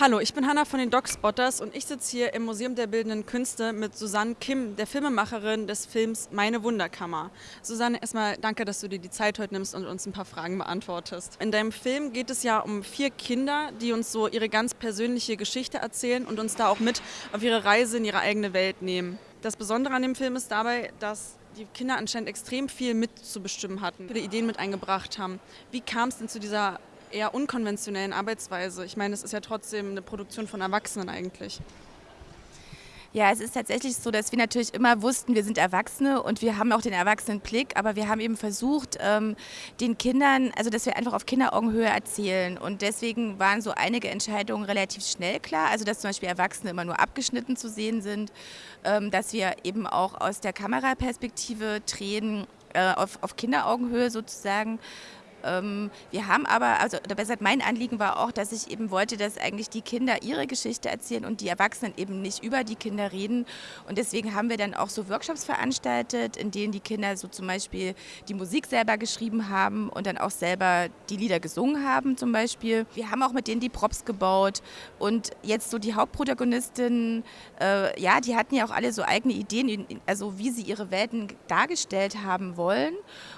Hallo, ich bin Hanna von den Dogspotters und ich sitze hier im Museum der Bildenden Künste mit Susanne Kim, der Filmemacherin des Films Meine Wunderkammer. Susanne, erstmal danke, dass du dir die Zeit heute nimmst und uns ein paar Fragen beantwortest. In deinem Film geht es ja um vier Kinder, die uns so ihre ganz persönliche Geschichte erzählen und uns da auch mit auf ihre Reise in ihre eigene Welt nehmen. Das Besondere an dem Film ist dabei, dass die Kinder anscheinend extrem viel mitzubestimmen hatten, viele Ideen mit eingebracht haben. Wie kam es denn zu dieser eher unkonventionellen Arbeitsweise? Ich meine, es ist ja trotzdem eine Produktion von Erwachsenen eigentlich. Ja, es ist tatsächlich so, dass wir natürlich immer wussten, wir sind Erwachsene und wir haben auch den Erwachsenenblick, aber wir haben eben versucht, ähm, den Kindern, also dass wir einfach auf Kinderaugenhöhe erzählen und deswegen waren so einige Entscheidungen relativ schnell klar, also dass zum Beispiel Erwachsene immer nur abgeschnitten zu sehen sind, ähm, dass wir eben auch aus der Kameraperspektive drehen, äh, auf, Kinderaugenhöhe sozusagen wir haben aber, also oder besser mein Anliegen war auch, dass ich eben wollte, dass eigentlich die Kinder ihre Geschichte erzählen und die Erwachsenen eben nicht über die Kinder reden. Und deswegen haben wir dann auch so Workshops veranstaltet, in denen die Kinder so zum Beispiel die Musik selber geschrieben haben und dann auch selber die Lieder gesungen haben zum Beispiel. Wir haben auch mit denen die Props gebaut und jetzt so die Hauptprotagonistinnen, äh, ja, die hatten ja auch alle so eigene Ideen, also wie sie ihre Welten dargestellt haben wollen.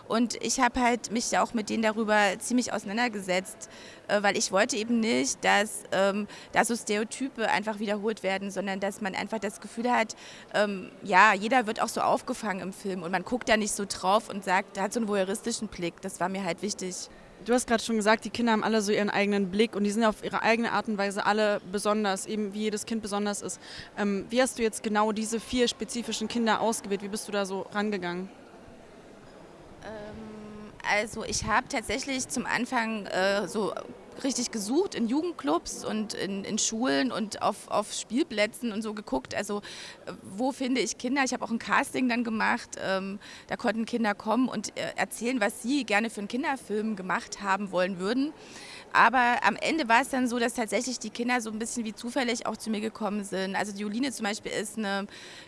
Und ich habe halt mich auch mit denen darüber ziemlich auseinandergesetzt, äh, weil ich wollte eben nicht, dass ähm, da so Stereotype einfach wiederholt werden, sondern dass man einfach das Gefühl hat, ähm, ja, jeder wird auch so aufgefangen im Film und man guckt da nicht so drauf und sagt, da hat so einen voyeuristischen Blick. Das war mir halt wichtig. Du hast gerade schon gesagt, die Kinder haben alle so ihren eigenen Blick und die sind auf ihre eigene Art und Weise alle besonders, eben wie jedes Kind besonders ist. Ähm, wie hast du jetzt genau diese vier spezifischen Kinder ausgewählt? Wie bist du da so rangegangen? Also ich habe tatsächlich zum Anfang äh, so richtig gesucht in Jugendclubs und in, in Schulen und auf, auf Spielplätzen und so geguckt. Also äh, wo finde ich Kinder? Ich habe auch ein Casting dann gemacht. Ähm, da konnten Kinder kommen und äh, erzählen, was sie gerne für einen Kinderfilm gemacht haben wollen würden. Aber am Ende war es dann so, dass tatsächlich die Kinder so ein bisschen wie zufällig auch zu mir gekommen sind. Also die Joline zum Beispiel ist eine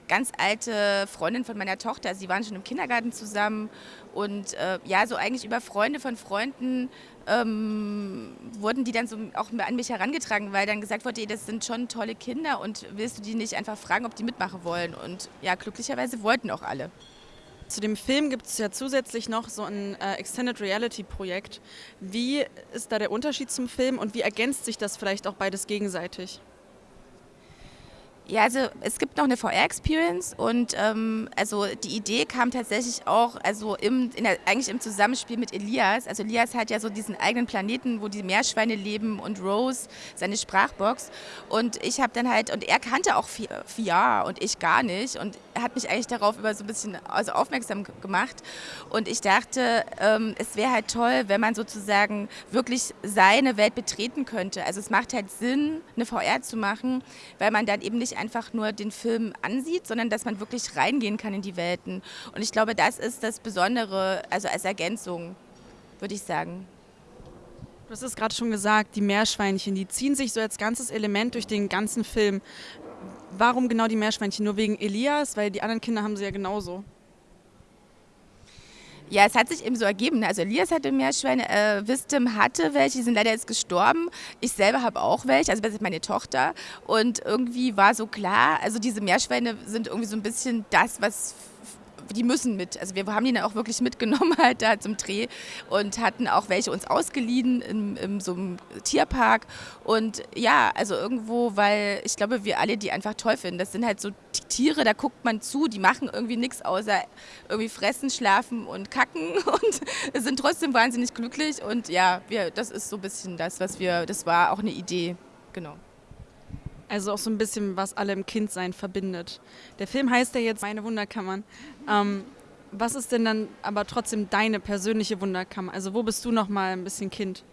ganz alte Freundin von meiner Tochter. Sie waren schon im Kindergarten zusammen und äh, ja, so eigentlich über Freunde von Freunden ähm, wurden die dann so auch an mich herangetragen, weil dann gesagt wurde, das sind schon tolle Kinder und willst du die nicht einfach fragen, ob die mitmachen wollen? Und ja, glücklicherweise wollten auch alle. Zu dem Film gibt es ja zusätzlich noch so ein äh, Extended Reality Projekt. Wie ist da der Unterschied zum Film und wie ergänzt sich das vielleicht auch beides gegenseitig? Ja, also es gibt noch eine VR-Experience und ähm, also die Idee kam tatsächlich auch also im, der, eigentlich im Zusammenspiel mit Elias. Also Elias hat ja so diesen eigenen Planeten, wo die Meerschweine leben und Rose seine Sprachbox und ich habe dann halt und er kannte auch VR und ich gar nicht und hat mich eigentlich darauf über so ein bisschen also aufmerksam gemacht und ich dachte, ähm, es wäre halt toll, wenn man sozusagen wirklich seine Welt betreten könnte. Also es macht halt Sinn, eine VR zu machen, weil man dann eben nicht nicht einfach nur den Film ansieht, sondern dass man wirklich reingehen kann in die Welten. Und ich glaube, das ist das Besondere, also als Ergänzung, würde ich sagen. Du hast es gerade schon gesagt, die Meerschweinchen, die ziehen sich so als ganzes Element durch den ganzen Film. Warum genau die Meerschweinchen? Nur wegen Elias? Weil die anderen Kinder haben sie ja genauso. Ja, es hat sich eben so ergeben. Ne? Also Elias hatte Meerschweine, äh, Wisdom hatte welche, die sind leider jetzt gestorben. Ich selber habe auch welche, also das ist meine Tochter. Und irgendwie war so klar, also diese Meerschweine sind irgendwie so ein bisschen das, was die müssen mit. Also wir haben die dann auch wirklich mitgenommen halt da zum Dreh und hatten auch welche uns ausgeliehen in, in so einem Tierpark. Und ja, also irgendwo, weil ich glaube, wir alle die einfach toll finden. Das sind halt so Tiere, da guckt man zu, die machen irgendwie nichts außer irgendwie fressen, schlafen und kacken und sind trotzdem wahnsinnig glücklich. Und ja, wir, das ist so ein bisschen das, was wir, das war auch eine Idee, genau. Also auch so ein bisschen, was alle im Kindsein verbindet. Der Film heißt ja jetzt Meine Wunderkammern. Ähm, was ist denn dann aber trotzdem deine persönliche Wunderkammer? Also wo bist du noch mal ein bisschen Kind?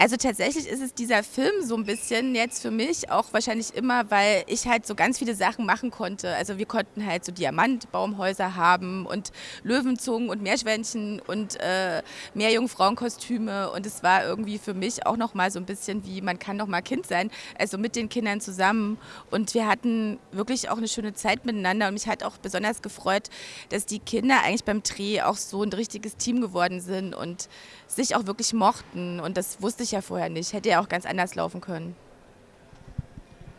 Also tatsächlich ist es dieser Film so ein bisschen jetzt für mich auch wahrscheinlich immer, weil ich halt so ganz viele Sachen machen konnte. Also wir konnten halt so Diamantbaumhäuser haben und Löwenzungen und Meerschwänchen und äh, Meerjungfrauenkostüme. Und es war irgendwie für mich auch noch mal so ein bisschen wie man kann noch mal Kind sein, also mit den Kindern zusammen. Und wir hatten wirklich auch eine schöne Zeit miteinander. Und mich hat auch besonders gefreut, dass die Kinder eigentlich beim Dreh auch so ein richtiges Team geworden sind und sich auch wirklich mochten. Und das wusste ich ich ja vorher nicht. Hätte ja auch ganz anders laufen können.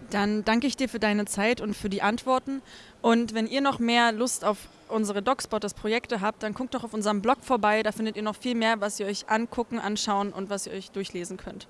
Dann danke ich dir für deine Zeit und für die Antworten. Und wenn ihr noch mehr Lust auf unsere Dogspotters Projekte habt, dann guckt doch auf unserem Blog vorbei. Da findet ihr noch viel mehr, was ihr euch angucken, anschauen und was ihr euch durchlesen könnt.